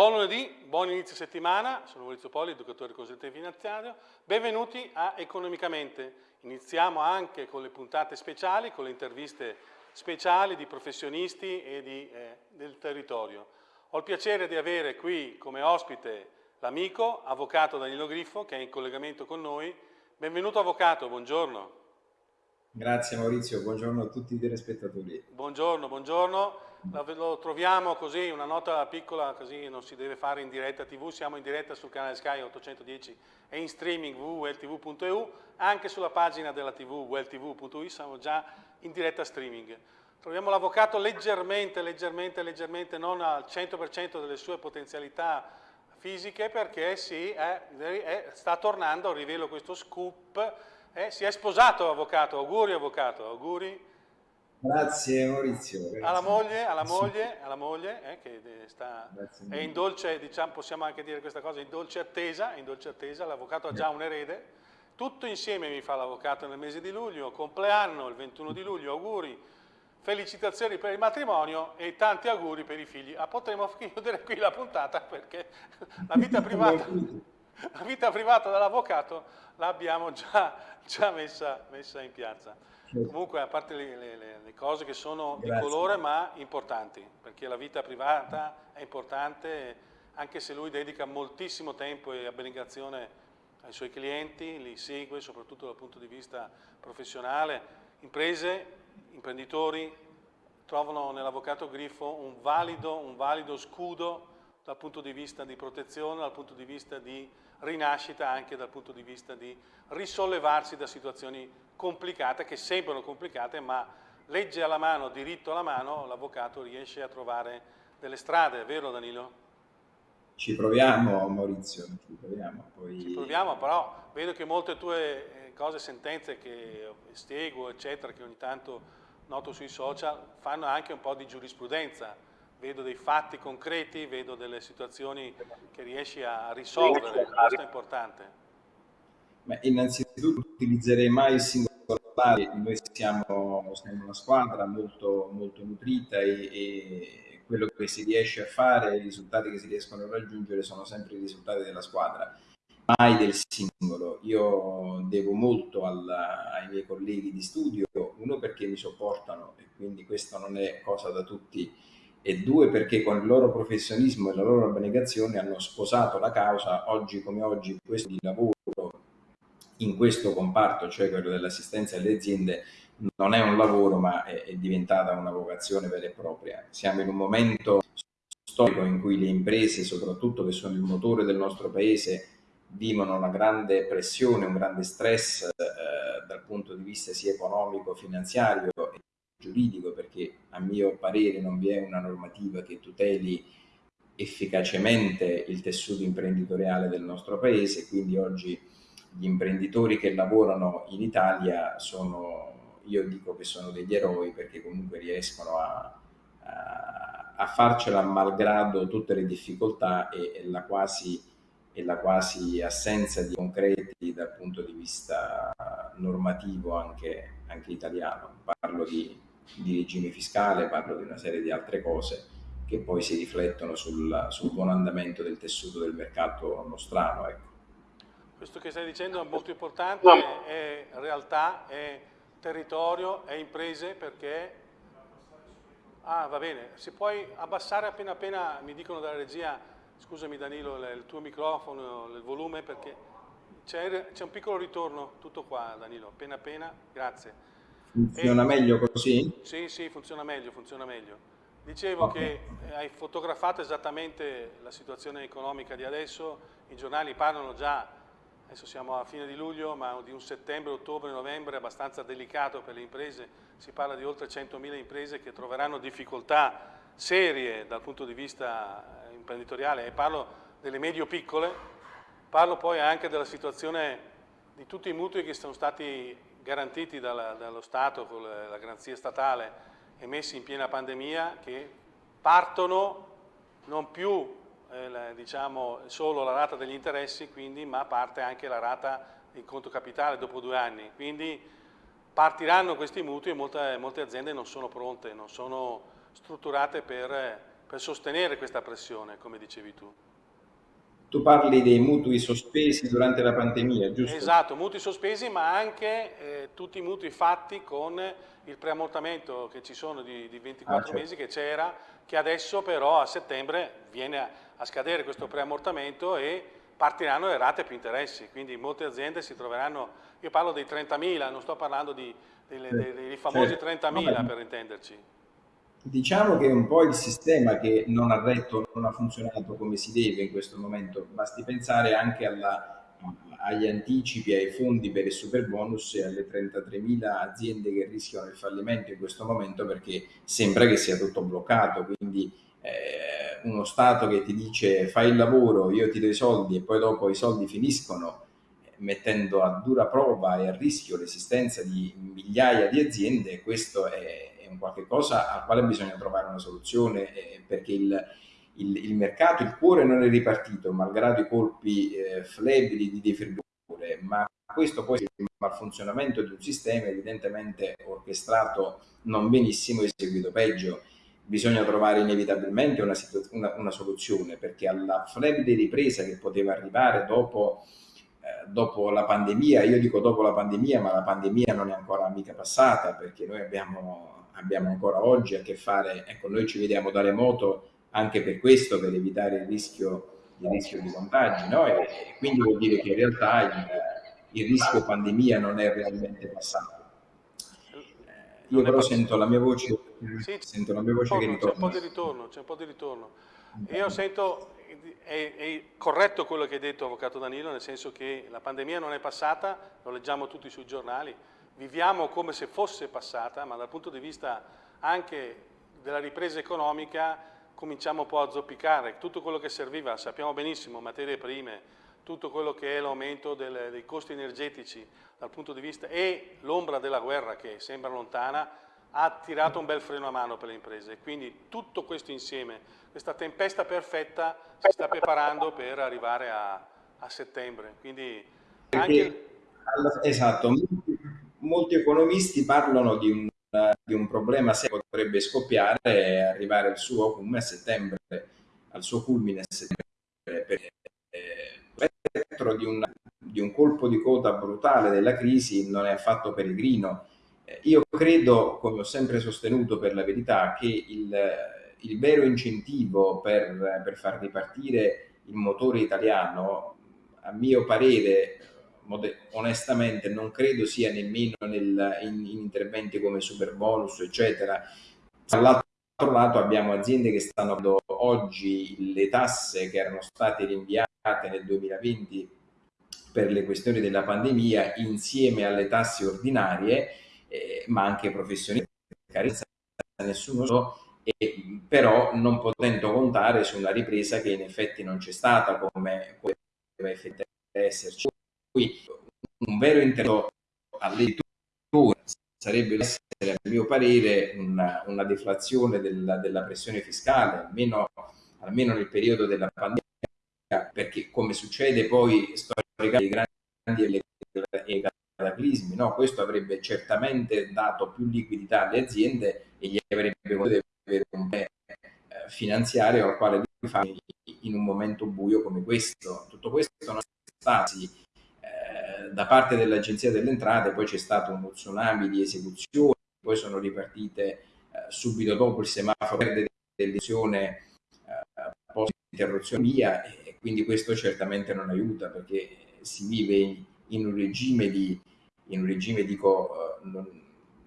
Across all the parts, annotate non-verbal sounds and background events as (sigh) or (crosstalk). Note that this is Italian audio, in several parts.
Buon lunedì, buon inizio settimana, sono Maurizio Poli, educatore consulente finanziario. Benvenuti a Economicamente. Iniziamo anche con le puntate speciali, con le interviste speciali di professionisti e di, eh, del territorio. Ho il piacere di avere qui come ospite l'amico, avvocato Danilo Griffo, che è in collegamento con noi. Benvenuto avvocato, buongiorno. Grazie Maurizio, buongiorno a tutti i telespettatori. Buongiorno, buongiorno. Lo troviamo così, una nota piccola, così non si deve fare in diretta tv, siamo in diretta sul canale Sky 810 e in streaming www.weltv.eu, anche sulla pagina della tv weltv.eu siamo già in diretta streaming. Troviamo l'avvocato leggermente, leggermente, leggermente, non al 100% delle sue potenzialità fisiche perché sì, è, è, sta tornando, rivelo questo scoop, eh, si è sposato avvocato, auguri avvocato, auguri. Grazie Maurizio. Grazie. Alla moglie, alla moglie, alla moglie eh, che sta, è in dolce, diciamo, possiamo anche dire questa cosa, in dolce attesa, in dolce attesa, l'avvocato ha già un erede, tutto insieme mi fa l'avvocato nel mese di luglio, compleanno il 21 di luglio, auguri, felicitazioni per il matrimonio e tanti auguri per i figli. Ah, potremmo (laughs) chiudere qui la puntata perché la vita (laughs) privata... la vita privata dell'avvocato l'abbiamo già, già messa, messa, in piazza. Comunque, a parte le, le, le cose che sono Grazie. di colore, ma importanti, perché la vita privata è importante, anche se lui dedica moltissimo tempo e abnegazione ai suoi clienti, li segue soprattutto dal punto di vista professionale. Imprese, imprenditori trovano nell'avvocato Griffo un valido, un valido scudo dal punto di vista di protezione, dal punto di vista di rinascita, anche dal punto di vista di risollevarsi da situazioni complicate, che sembrano complicate, ma legge alla mano, diritto alla mano, l'avvocato riesce a trovare delle strade, vero Danilo? Ci proviamo Maurizio, ci proviamo. Poi... Ci proviamo, però vedo che molte tue eh, cose, sentenze che seguo, eccetera, che ogni tanto noto sui social, fanno anche un po' di giurisprudenza, vedo dei fatti concreti, vedo delle situazioni che riesci a risolvere, questo è importante. Beh, innanzitutto utilizzerei mai il singolo parlare, noi siamo, siamo, una squadra molto, molto nutrita e, e, quello che si riesce a fare, i risultati che si riescono a raggiungere sono sempre i risultati della squadra, mai del singolo. Io devo molto alla, ai miei colleghi di studio, uno perché mi sopportano e quindi questo non è cosa da tutti e due perché con il loro professionismo e la loro abnegazione hanno sposato la causa oggi come oggi questo di lavoro in questo comparto, cioè quello dell'assistenza alle aziende, non è un lavoro ma è, è diventata una vocazione vera e propria. Siamo in un momento storico in cui le imprese, soprattutto che sono il motore del nostro paese, vivono una grande pressione, un grande stress eh, dal punto di vista sia economico, finanziario giuridico perché a mio parere non vi è una normativa che tuteli efficacemente il tessuto imprenditoriale del nostro paese, quindi oggi gli imprenditori che lavorano in Italia sono, io dico che sono degli eroi perché comunque riescono a, a, a farcela malgrado tutte le difficoltà e, e, la quasi, e la quasi assenza di concreti dal punto di vista normativo anche, anche italiano. Parlo di di regime fiscale, parlo di una serie di altre cose che poi si riflettono sul, sul buon andamento del tessuto del mercato nostrano. Ecco. Questo che stai dicendo è molto importante, è realtà, è territorio, è imprese perché... Ah, va bene, si puoi abbassare appena appena, mi dicono dalla regia, scusami Danilo, il tuo microfono, il volume, perché c'è un piccolo ritorno, tutto qua Danilo, appena appena, grazie. Funziona e, meglio così? Sì, sì, funziona meglio, funziona meglio. Dicevo che eh, hai fotografato esattamente la situazione economica di adesso, i giornali parlano già, adesso siamo a fine di luglio, ma di un settembre, ottobre, novembre abbastanza delicato per le imprese, si parla di oltre 100.000 imprese che troveranno difficoltà serie dal punto di vista eh, imprenditoriale. E parlo delle medio-piccole, parlo poi anche della situazione di tutti i mutui che sono stati garantiti dalla, dallo Stato con la garanzia statale emessi in piena pandemia che partono non più eh, diciamo, solo la rata degli interessi, quindi, ma parte anche la rata del conto capitale dopo due anni. Quindi partiranno questi mutui e molte, molte aziende non sono pronte, non sono strutturate per per sostenere questa pressione, come dicevi tu. Tu parli dei mutui sospesi durante la pandemia, giusto? Esatto, mutui sospesi, ma anche eh, tutti i mutui fatti con il preammortamento che ci sono di, di 24 ah, certo. mesi che c'era, che adesso però a settembre viene a, scadere questo preammortamento e partiranno le rate più interessi, quindi molte aziende si troveranno, io parlo dei 30.000, non sto parlando di, dei, dei, dei famosi certo. 30.000 per intenderci. Diciamo che è un po' il sistema che non ha retto, non ha funzionato come si deve in questo momento, basti pensare anche alla, agli anticipi, ai fondi per il super bonus e alle 33.000 aziende che rischiano il fallimento in questo momento perché sembra che sia tutto bloccato, quindi eh, uno Stato che ti dice fai il lavoro, io ti do i soldi e poi dopo i soldi finiscono mettendo a dura prova e a rischio l'esistenza di migliaia di aziende, questo è, un qualche cosa al quale bisogna trovare una soluzione eh, perché il, il, il, mercato, il cuore non è ripartito malgrado i colpi eh, flebili di defibrillatore, ma questo poi il malfunzionamento di un sistema evidentemente orchestrato non benissimo eseguito peggio. Bisogna trovare inevitabilmente una, una, una soluzione perché alla flebile ripresa che poteva arrivare dopo eh, dopo la pandemia, io dico dopo la pandemia, ma la pandemia non è ancora mica passata perché noi abbiamo abbiamo ancora oggi a che fare, ecco noi ci vediamo da remoto anche per questo, per evitare il rischio, il rischio di contagi, no? e, e, quindi vuol dire che in realtà il, il rischio pandemia non è realmente passato. Eh, io però sento la mia voce, sì, sento la mia voce che ritorna. C'è un po' di ritorno, c'è un po' di ritorno. Io sento, è, è, corretto quello che hai detto Avvocato Danilo, nel senso che la pandemia non è passata, lo leggiamo tutti sui giornali, viviamo come se fosse passata, ma dal punto di vista anche della ripresa economica cominciamo un po' a zoppicare. Tutto quello che serviva, sappiamo benissimo, materie prime, tutto quello che è l'aumento dei costi energetici dal punto di vista e l'ombra della guerra che sembra lontana, ha tirato un bel freno a mano per le imprese. Quindi tutto questo insieme, questa tempesta perfetta si sta preparando per arrivare a, a settembre. Quindi anche... Esatto, molti economisti parlano di un, di un problema che potrebbe scoppiare e arrivare al suo culmine a settembre, al suo culmine a settembre. Per, eh, di, di un colpo di coda brutale della crisi non è affatto peregrino. Eh, io credo, come ho sempre sostenuto per la verità, che il, il vero incentivo per, per far ripartire il motore italiano, a mio parere, onestamente non credo sia nemmeno nel, in, in, interventi come super bonus eccetera. Dall'altro lato abbiamo aziende che stanno dando oggi le tasse che erano state rinviate nel 2020 per le questioni della pandemia insieme alle tasse ordinarie eh, ma anche professionisti nessuno so, e, però non potendo contare su una ripresa che in effetti non c'è stata come, come effettivamente esserci cui un vero intervento all'editore sarebbe essere, a mio parere, una, una deflazione della, della, pressione fiscale, almeno, almeno nel periodo della pandemia, perché come succede poi storicamente grandi e cataclismi, no? questo avrebbe certamente dato più liquidità alle aziende e gli avrebbe potuto avere un bene eh, finanziario al quale fare in un momento buio come questo. Tutto questo non è stato da parte dell'Agenzia delle Entrate poi c'è stato uno tsunami di esecuzioni, poi sono ripartite eh, subito dopo il semaforo verde dell'elezione eh, post interruzione via e quindi questo certamente non aiuta perché si vive in, in un regime di in un regime dico eh,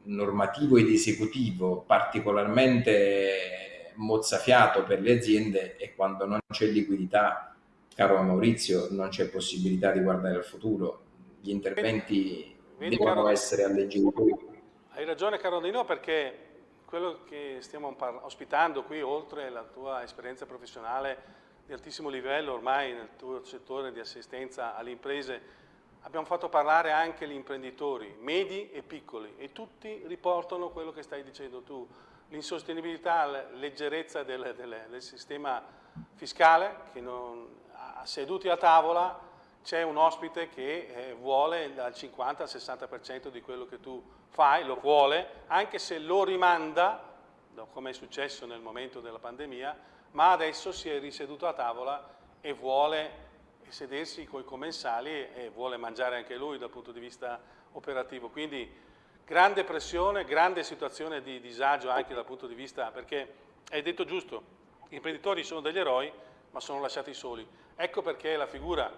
normativo ed esecutivo particolarmente mozzafiato per le aziende e quando non c'è liquidità caro Maurizio non c'è possibilità di guardare al futuro. Gli interventi Vedi, devono caro, essere alleggeriti. Hai ragione Carolino perché quello che stiamo ospitando qui, oltre alla tua esperienza professionale di altissimo livello ormai nel tuo settore di assistenza alle imprese, abbiamo fatto parlare anche gli imprenditori, medi e piccoli, e tutti riportano quello che stai dicendo tu, l'insostenibilità, la leggerezza del, del, del sistema fiscale, che non, seduti a tavola c'è un ospite che eh, vuole dal 50 al 60% di quello che tu fai, lo vuole, anche se lo rimanda come è successo nel momento della pandemia, ma adesso si è riseduto a tavola e vuole sedersi con i commensali e vuole mangiare anche lui dal punto di vista operativo. Quindi grande pressione, grande situazione di disagio anche dal punto di vista, perché hai detto giusto, gli imprenditori sono degli eroi ma sono lasciati soli. Ecco perché la figura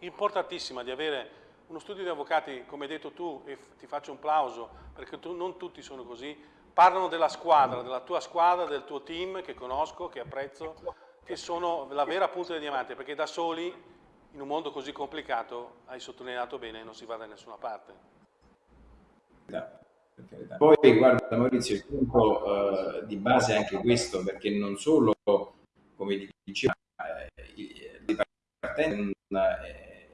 importantissima di avere uno studio di avvocati, come hai detto tu, e ti faccio un plauso, perché tu, non tutti sono così, parlano della squadra, della tua squadra, del tuo team che conosco, che apprezzo, che sono la vera punta del diamante, perché da soli, in un mondo così complicato, hai sottolineato bene, non si va da nessuna parte. Poi guarda Maurizio, il punto uh, di base è anche questo, perché non solo, come diceva, eh, partenza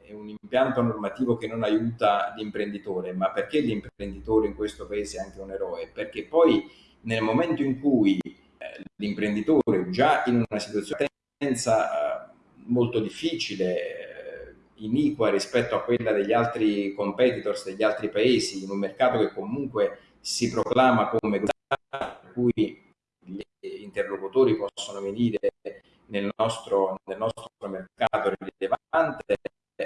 è un impianto normativo che non aiuta l'imprenditore, ma perché l'imprenditore in questo paese è anche un eroe? Perché poi nel momento in cui eh, l'imprenditore già in una situazione di eh, molto difficile, eh, iniqua rispetto a quella degli altri competitors degli altri paesi, in un mercato che comunque si proclama come per cui gli interlocutori possono venire nel nostro, nel nostro mercato rilevante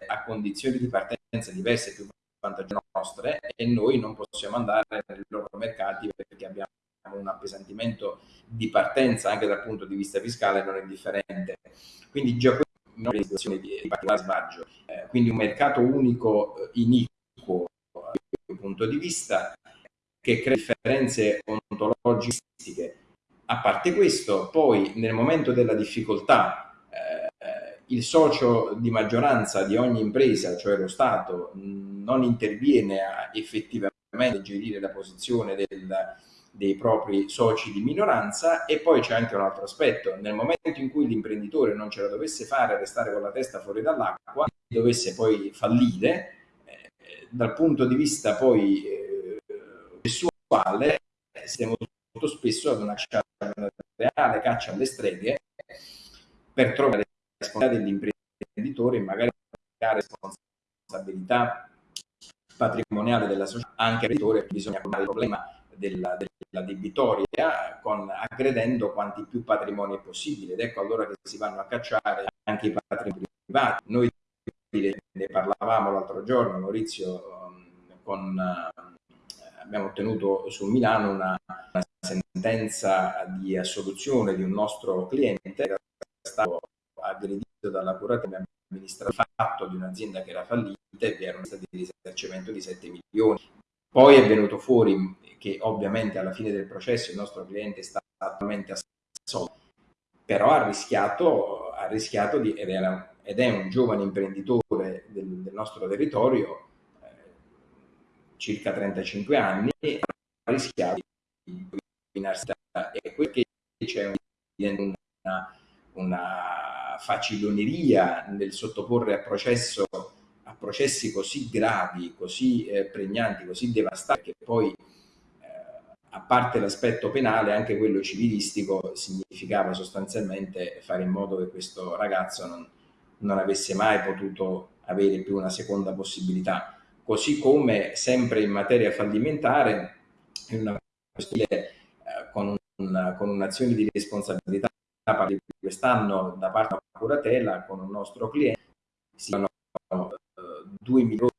a condizioni di partenza diverse più vantaggiose nostre e noi non possiamo andare nei loro mercati perché abbiamo un appesantimento di partenza anche dal punto di vista fiscale non indifferente. Quindi già questa è una situazione di, di particolare sbaggio. Eh, quindi un mercato unico eh, iniquo dal punto di vista che crea differenze ontologiche. A parte questo, poi nel momento della difficoltà il socio di maggioranza di ogni impresa, cioè lo Stato, non interviene a effettivamente gestire la posizione del, dei propri soci di minoranza. E poi c'è anche un altro aspetto, nel momento in cui l'imprenditore non ce la dovesse fare a restare con la testa fuori dall'acqua, dovesse poi fallire, eh, dal punto di vista poi eh, sessuale siamo molto spesso ad una, una reale caccia alle streghe per trovare responsabilità dell'imprenditore, magari la responsabilità patrimoniale della società, anche all'imprenditore bisogna porre il problema della, della debitoria con, aggredendo quanti più patrimoni possibile ed ecco allora che si vanno a cacciare anche i patrimoni privati. Noi ne parlavamo l'altro giorno, Maurizio, con, abbiamo ottenuto su Milano una, una sentenza di assoluzione di un nostro cliente che era stato aggredito dalla curativa amministrativa fatto di un'azienda che era fallita e vi era un stato di risarcimento di 7 milioni. Poi è venuto fuori che ovviamente alla fine del processo il nostro cliente è stato attualmente assolto, però ha rischiato, ha rischiato di, ed, era, ed, è un giovane imprenditore del, del nostro territorio, circa 35 anni, ha rischiato di rovinarsi e che c'è una, una faciloneria nel sottoporre a processo a processi così gravi, così eh, pregnanti, così devastanti, che poi, eh, a parte l'aspetto penale, anche quello civilistico significava sostanzialmente fare in modo che questo ragazzo non, non avesse mai potuto avere più una seconda possibilità. Così come sempre in materia fallimentare, in una questione eh, con, un, un'azione di responsabilità di quest'anno da parte della curatela con un nostro cliente si hanno uh, 2 milioni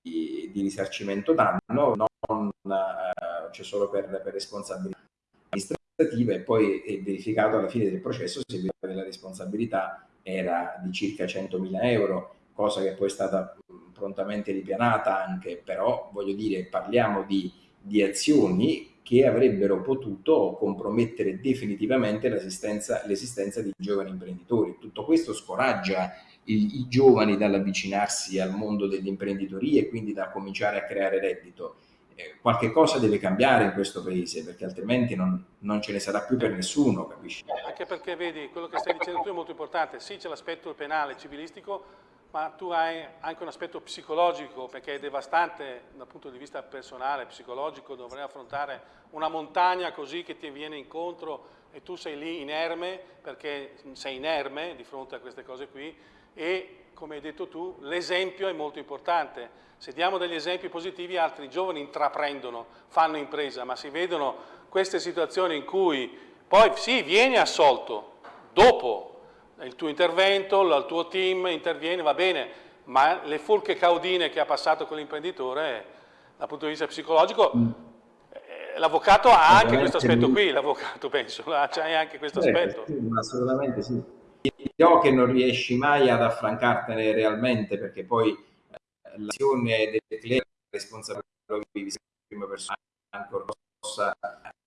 di, di, risarcimento danno, non uh, cioè solo per, per responsabilità amministrativa e poi è verificato alla fine del processo se la responsabilità era di circa 100.000 euro, cosa che poi è stata prontamente ripianata anche, però voglio dire parliamo di, di azioni che avrebbero potuto compromettere definitivamente l'esistenza, di giovani imprenditori. Tutto questo scoraggia i, i giovani dall'avvicinarsi al mondo dell'imprenditoria e quindi da cominciare a creare reddito. Eh, qualche cosa deve cambiare in questo paese perché altrimenti non, non, ce ne sarà più per nessuno, capisci? Anche perché vedi, quello che stai dicendo tu è molto importante, sì c'è l'aspetto penale, civilistico, ma tu hai anche un aspetto psicologico perché è devastante dal punto di vista personale, psicologico, dovrei affrontare una montagna così che ti viene incontro e tu sei lì inerme perché sei inerme di fronte a queste cose qui e come hai detto tu l'esempio è molto importante. Se diamo degli esempi positivi altri giovani intraprendono, fanno impresa, ma si vedono queste situazioni in cui poi sì, vieni assolto dopo il tuo intervento, il tuo team interviene, va bene, ma le forche caudine che ha passato con l'imprenditore dal punto di vista psicologico mm. eh, l'avvocato ha anche questo aspetto qui, l'avvocato (laughs) penso, c'è anche questo eh, aspetto. Sì, assolutamente sì. Io che non riesci mai ad affrancartene realmente perché poi eh, l'azione del cliente è responsabilità di prima persona ancora possa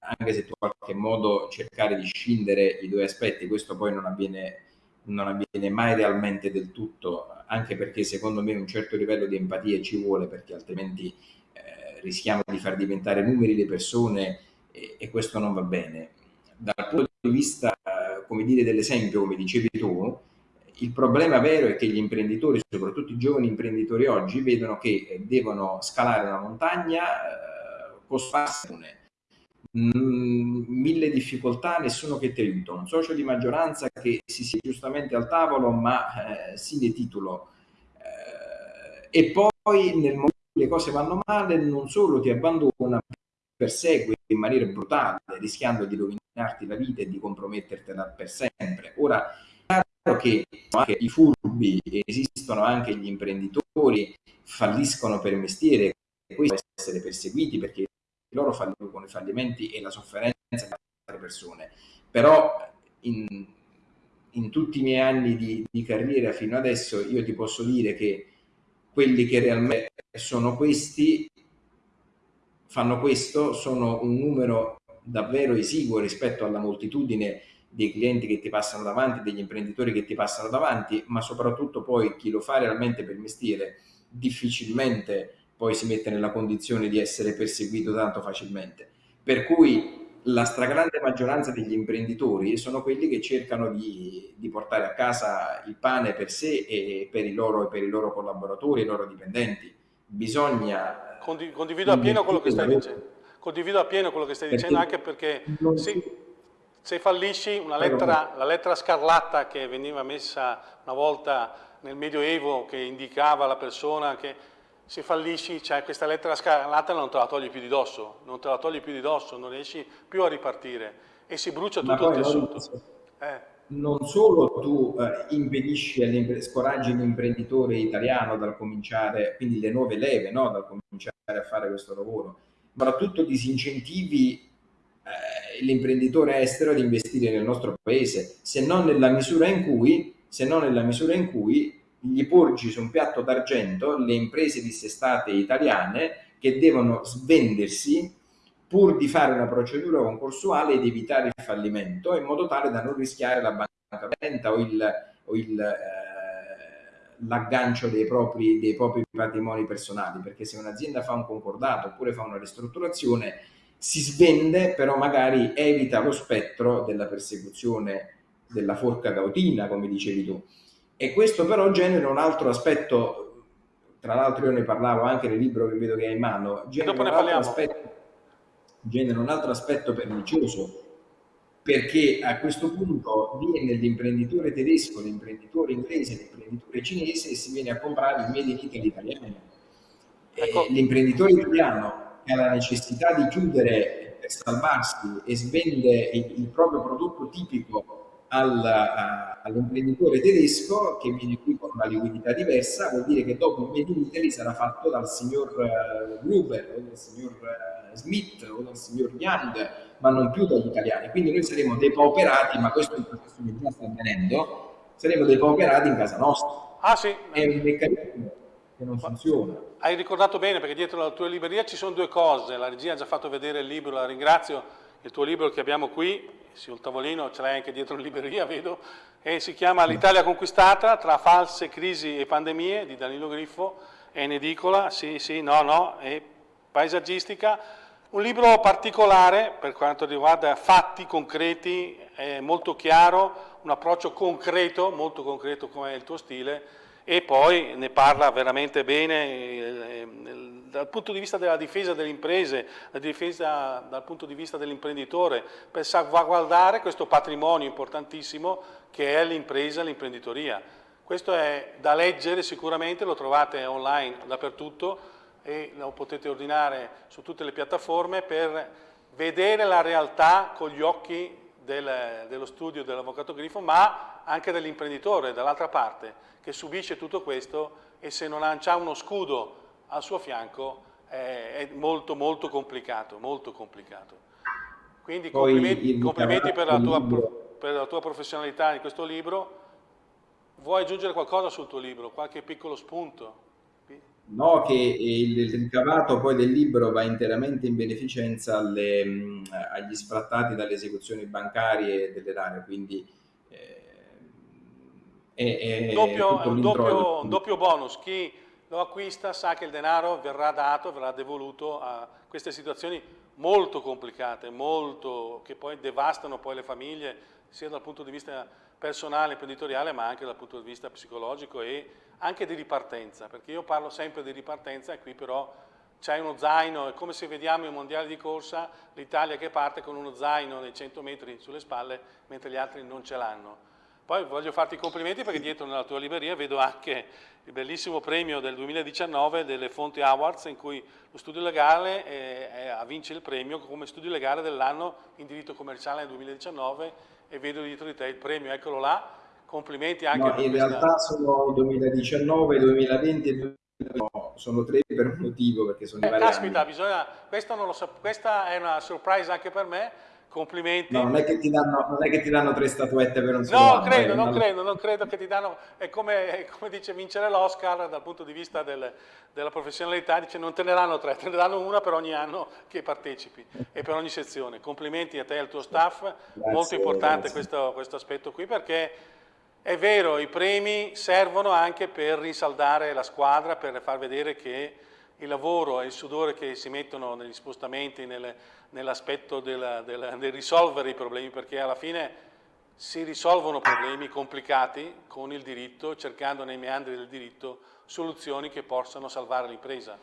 anche se tu in qualche modo cercare di scindere i due aspetti, questo poi non avviene, non avviene mai realmente del tutto, anche perché secondo me un certo livello di empatia ci vuole, perché altrimenti eh, rischiamo di far diventare numeri le persone e, e, questo non va bene. Dal punto di vista, come dire, dell'esempio, come dicevi tu, il problema vero è che gli imprenditori, soprattutto i giovani imprenditori oggi, vedono che devono scalare una montagna eh, costarsi Mm, mille difficoltà, nessuno che ti aiuta, un socio di maggioranza che si sia giustamente al tavolo ma eh, si titolo eh, e poi nel momento in cui le cose vanno male non solo ti abbandona, persegue in maniera brutale rischiando di rovinarti la vita e di compromettertela per sempre. Ora, è chiaro che anche i furbi, esistono anche gli imprenditori, falliscono per mestiere, questo essere perseguiti perché loro con i fallimenti e la sofferenza di altre persone. Però in, in tutti i miei anni di, di, carriera fino adesso io ti posso dire che quelli che realmente sono questi, fanno questo, sono un numero davvero esiguo rispetto alla moltitudine dei clienti che ti passano davanti, degli imprenditori che ti passano davanti, ma soprattutto poi chi lo fa realmente per mestiere difficilmente poi si mette nella condizione di essere perseguito tanto facilmente. Per cui la stragrande maggioranza degli imprenditori sono quelli che cercano di, di, portare a casa il pane per sé e per i loro, per i loro collaboratori, i loro dipendenti. Bisogna... Condiv condivido appieno quello che stai dicendo. Condivido appieno quello che stai perché dicendo anche perché sì, se fallisci una lettera, la lettera scarlatta che veniva messa una volta nel Medioevo che indicava la persona che se fallisci, cioè questa lettera scarlata non te la togli più di dosso, non te la togli più di dosso, non riesci più a ripartire e si brucia tutto il tessuto. Eh. Non solo tu eh, impedisci, scoraggi l'imprenditore italiano dal cominciare, quindi le nuove leve, no? dal cominciare a fare questo lavoro, ma soprattutto disincentivi eh, l'imprenditore estero ad investire nel nostro paese, se non nella misura in cui, se non nella misura in cui gli porgi su un piatto d'argento le imprese dissestate italiane che devono svendersi pur di fare una procedura concorsuale ed evitare il fallimento in modo tale da non rischiare la bancarotta o il, o il eh, l'aggancio dei dei propri patrimoni personali perché se un'azienda fa un concordato oppure fa una ristrutturazione si svende però magari evita lo spettro della persecuzione della forca cautina come dicevi tu e questo però genera un altro aspetto, tra l'altro io ne parlavo anche nel libro che vedo che hai in mano, genera, un altro, aspetto, genera un altro aspetto pernicioso, perché a questo punto viene l'imprenditore tedesco, l'imprenditore inglese, l'imprenditore cinese e si viene a comprare il made in Italy italiano. Ecco. L'imprenditore italiano che ha la necessità di chiudere per salvarsi e svende il, il proprio prodotto tipico all'imprenditore tedesco che viene qui con una liquidità diversa, vuol dire che dopo il Made in Italy sarà fatto dal signor uh, Gruber o dal signor uh, Smith o dal signor Young, ma non più dagli italiani. Quindi noi saremo depauperati, ma questo è un processo che già sta avvenendo, saremo depauperati in casa nostra. Ah sì. È un meccanismo che non funziona. Hai ricordato bene perché dietro la tua libreria ci sono due cose, la regia ha già fatto vedere il libro, la ringrazio, il tuo libro che abbiamo qui sul tavolino, ce l'hai anche dietro in libreria, (laughs) vedo, e si chiama L'Italia conquistata tra false crisi e pandemie di Danilo Griffo, è in edicola, sì, sì, no, no, è paesaggistica, un libro particolare per quanto riguarda fatti concreti, è molto chiaro, un approccio concreto, molto concreto come è il tuo stile, e poi ne parla veramente bene eh, dal punto di vista della difesa delle imprese, la difesa dal punto di vista dell'imprenditore, per salvaguardare questo patrimonio importantissimo che è l'impresa e l'imprenditoria. Questo è da leggere sicuramente, lo trovate online dappertutto e lo potete ordinare su tutte le piattaforme per vedere la realtà con gli occhi del, dello studio dell'avvocato Grifo, ma anche dell'imprenditore dall'altra parte, che subisce tutto questo e se non ha uno scudo al suo fianco è, è molto molto complicato, molto complicato. Quindi Poi complimenti, complimenti per, la tua, per la tua professionalità in questo libro. Vuoi aggiungere qualcosa sul tuo libro? Qualche piccolo spunto? No, che il, il, ricavato poi del libro va interamente in beneficenza alle, mh, agli sfrattati dalle esecuzioni bancarie dell'erario, quindi eh, è, è doppio, un, doppio, un doppio bonus. Chi lo acquista sa che il denaro verrà dato, verrà devoluto a queste situazioni molto complicate, molto, che poi devastano poi le famiglie, sia dal punto di vista personale, imprenditoriale, ma anche dal punto di vista psicologico e anche di ripartenza, perché io parlo sempre di ripartenza e qui però c'è uno zaino, è come se vediamo i mondiali di corsa, l'Italia che parte con uno zaino nei 100 metri sulle spalle, mentre gli altri non ce l'hanno. Poi voglio farti i complimenti perché dietro nella tua libreria vedo anche il bellissimo premio del 2019 delle Fonti Awards in cui lo studio legale è, è, vince il premio come studio legale dell'anno in diritto commerciale nel 2019 e vedo dietro di te il premio, eccolo là, complimenti anche no, per in questa... realtà sono 2019, 2020 e 2021, sono tre per un motivo perché sono eh, caspita, bisogna, questa, so, questa è una surprise anche per me complimenti. No, non è che ti danno, non è che ti danno tre statuette per un solo No, anno, credo, non credo, non credo che ti danno, è come, come dice vincere l'Oscar dal punto di vista del, della professionalità, dice non te ne danno tre, te ne danno una per ogni anno che partecipi e per ogni sezione. Complimenti a te e al tuo staff, grazie, molto importante questo, questo aspetto qui perché è vero, i premi servono anche per rinsaldare la squadra, per far vedere che il lavoro e il sudore che si mettono negli spostamenti, nell'aspetto del, risolvere i problemi, perché alla fine si risolvono problemi complicati con il diritto, cercando nei meandri del diritto soluzioni che possano salvare l'impresa.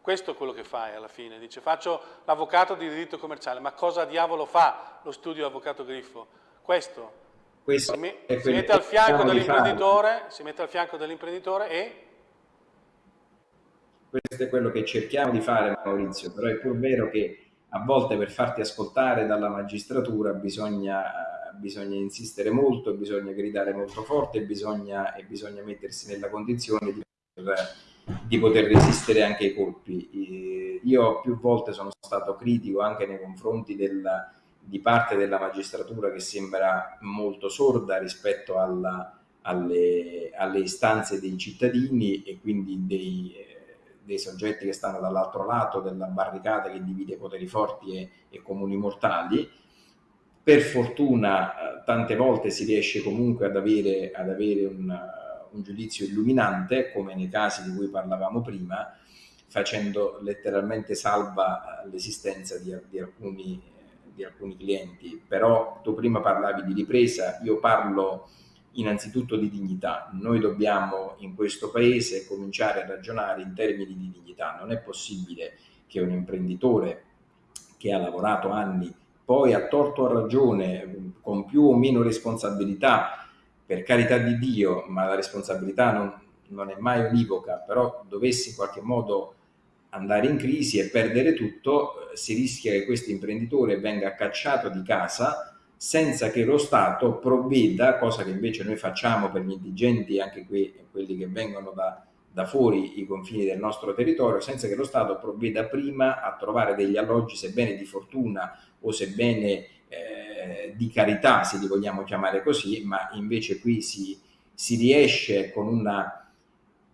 Questo è quello che fai alla fine, dice faccio l'avvocato di diritto commerciale, ma cosa diavolo fa lo studio avvocato Griffo? Questo, Questo si, si mette al fianco dell'imprenditore, si mette al fianco dell'imprenditore e questo è quello che cerchiamo di fare Maurizio, però è pur vero che a volte per farti ascoltare dalla magistratura bisogna, bisogna insistere molto, bisogna gridare molto forte bisogna, e bisogna mettersi nella condizione di poter, di poter resistere anche ai colpi. Io più volte sono stato critico anche nei confronti della, di parte della magistratura che sembra molto sorda rispetto alla, alle, alle istanze dei cittadini e quindi dei dei soggetti che stanno dall'altro lato della barricata che divide poteri forti e, e comuni mortali. Per fortuna eh, tante volte si riesce comunque ad avere, ad avere un, un giudizio illuminante, come nei casi di cui parlavamo prima, facendo letteralmente salva eh, l'esistenza di, di, alcuni, di alcuni clienti. Però tu prima parlavi di ripresa, io parlo innanzitutto di dignità. Noi dobbiamo in questo paese cominciare a ragionare in termini di dignità. Non è possibile che un imprenditore che ha lavorato anni, poi a torto o a ragione, con più o meno responsabilità, per carità di Dio, ma la responsabilità non, non è mai univoca, però dovesse in qualche modo andare in crisi e perdere tutto, si rischia che questo imprenditore venga cacciato di casa senza che lo Stato provveda, cosa che invece noi facciamo per gli indigenti, anche que quelli che vengono da, da, fuori i confini del nostro territorio, senza che lo Stato provveda prima a trovare degli alloggi, sebbene di fortuna o sebbene eh, di carità, se li vogliamo chiamare così, ma invece qui si, si riesce con una,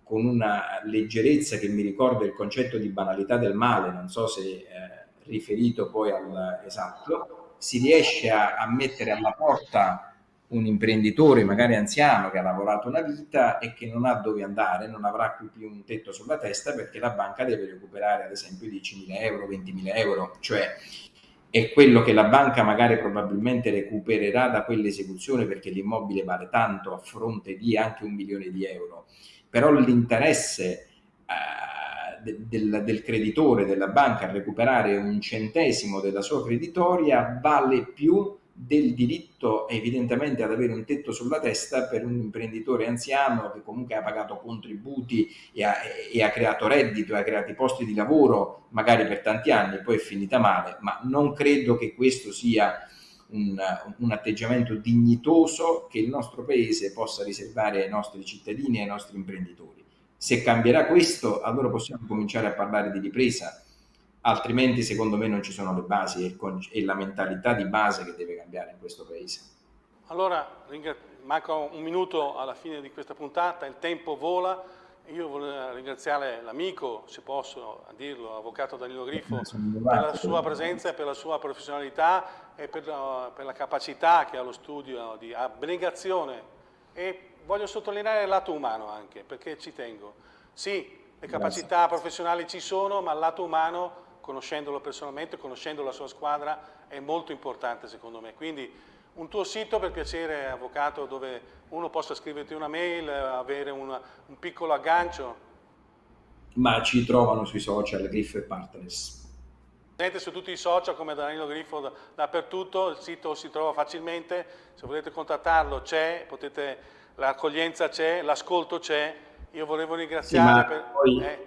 con una leggerezza che mi ricorda il concetto di banalità del male, non so se eh, riferito poi al esatto, si riesce a, a mettere alla porta un imprenditore magari anziano che ha lavorato una vita e che non ha dove andare, non avrà più, un tetto sulla testa perché la banca deve recuperare ad esempio 10.000 euro, 20.000 euro, cioè è quello che la banca magari probabilmente recupererà da quell'esecuzione perché l'immobile vale tanto a fronte di anche un milione di euro, però l'interesse eh, del, del, creditore della banca a recuperare un centesimo della sua creditoria vale più del diritto evidentemente ad avere un tetto sulla testa per un imprenditore anziano che comunque ha pagato contributi e ha, e ha creato reddito, ha creato posti di lavoro magari per tanti anni, poi è finita male, ma non credo che questo sia un, un, atteggiamento dignitoso che il nostro paese possa riservare ai nostri cittadini e ai nostri imprenditori. Se cambierà questo, allora possiamo cominciare a parlare di ripresa, altrimenti secondo me non ci sono le basi e, e la mentalità di base che deve cambiare in questo paese. Allora, manca un minuto alla fine di questa puntata, il tempo vola, io voglio ringraziare l'amico, se posso dirlo, l'avvocato Danilo Griffo, per la sua presenza per la sua professionalità e per la, per la capacità che ha lo studio di abnegazione e voglio sottolineare il lato umano anche, perché ci tengo. Sì, le capacità Grazie. professionali ci sono, ma il lato umano, conoscendolo personalmente, conoscendo la sua squadra, è molto importante secondo me. Quindi un tuo sito per piacere, avvocato, dove uno possa scriverti una mail, avere una, un piccolo aggancio? Ma ci trovano sui social, Griffo e Partners. Presente su tutti i social come Danilo Griffo dappertutto, il sito si trova facilmente, se volete contattarlo c'è, l'accoglienza c'è, l'ascolto c'è, io volevo ringraziare sì, per... Poi, eh.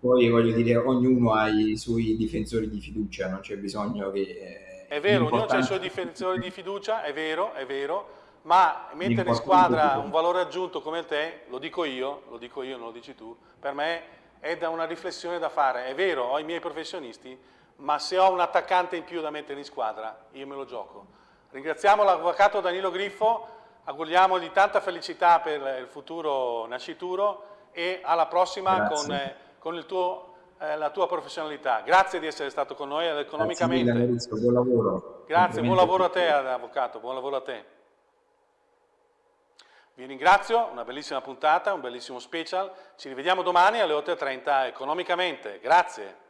poi, voglio dire, ognuno ha i suoi difensori di fiducia, non c'è bisogno che... Eh, è vero, ognuno ha i suoi difensori di fiducia, è vero, è vero, ma mettere in squadra un valore aggiunto come te, lo dico io, lo dico io, non lo dici tu, per me è da una riflessione da fare. È vero, ho i miei professionisti, ma se ho un attaccante in più da mettere in squadra, io me lo gioco. Ringraziamo l'avvocato Danilo Griffo, auguriamogli tanta felicità per il futuro nascituro e alla prossima con, eh, con tuo, eh, la tua professionalità. Grazie di essere stato con noi economicamente. Grazie mille, buon lavoro. Grazie, buon lavoro a te avvocato, buon lavoro a te. Vi ringrazio, una bellissima puntata, un bellissimo special. Ci rivediamo domani alle 8.30 economicamente. Grazie.